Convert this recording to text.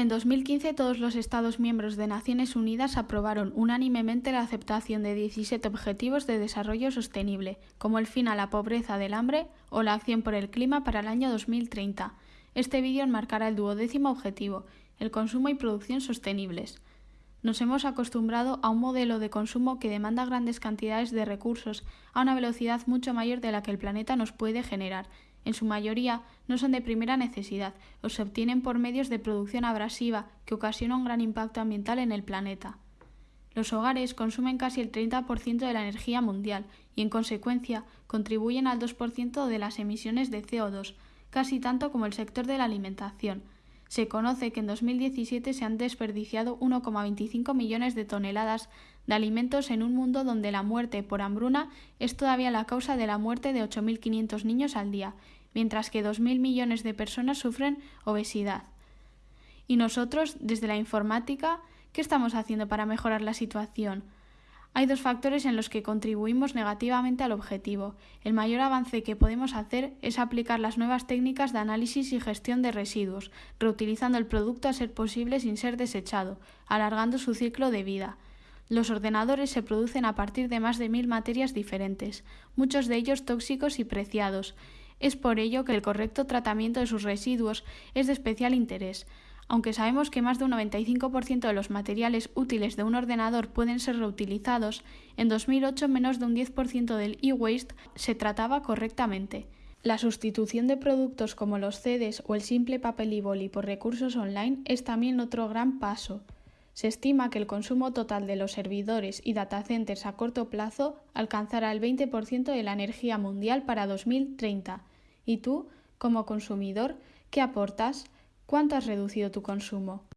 En 2015 todos los Estados miembros de Naciones Unidas aprobaron unánimemente la aceptación de 17 Objetivos de Desarrollo Sostenible, como el fin a la pobreza del hambre o la acción por el clima para el año 2030. Este vídeo enmarcará el duodécimo objetivo, el consumo y producción sostenibles. Nos hemos acostumbrado a un modelo de consumo que demanda grandes cantidades de recursos a una velocidad mucho mayor de la que el planeta nos puede generar en su mayoría no son de primera necesidad o se obtienen por medios de producción abrasiva que ocasiona un gran impacto ambiental en el planeta. Los hogares consumen casi el 30% de la energía mundial y, en consecuencia, contribuyen al 2% de las emisiones de CO2, casi tanto como el sector de la alimentación. Se conoce que en 2017 se han desperdiciado 1,25 millones de toneladas de alimentos en un mundo donde la muerte por hambruna es todavía la causa de la muerte de 8.500 niños al día, mientras que 2.000 millones de personas sufren obesidad. Y nosotros, desde la informática, ¿qué estamos haciendo para mejorar la situación? Hay dos factores en los que contribuimos negativamente al objetivo. El mayor avance que podemos hacer es aplicar las nuevas técnicas de análisis y gestión de residuos, reutilizando el producto a ser posible sin ser desechado, alargando su ciclo de vida. Los ordenadores se producen a partir de más de mil materias diferentes, muchos de ellos tóxicos y preciados. Es por ello que el correcto tratamiento de sus residuos es de especial interés. Aunque sabemos que más de un 95% de los materiales útiles de un ordenador pueden ser reutilizados, en 2008 menos de un 10% del e-waste se trataba correctamente. La sustitución de productos como los CDs o el simple papel y boli por recursos online es también otro gran paso. Se estima que el consumo total de los servidores y datacenters a corto plazo alcanzará el 20% de la energía mundial para 2030. ¿Y tú, como consumidor, qué aportas? ¿Cuánto has reducido tu consumo?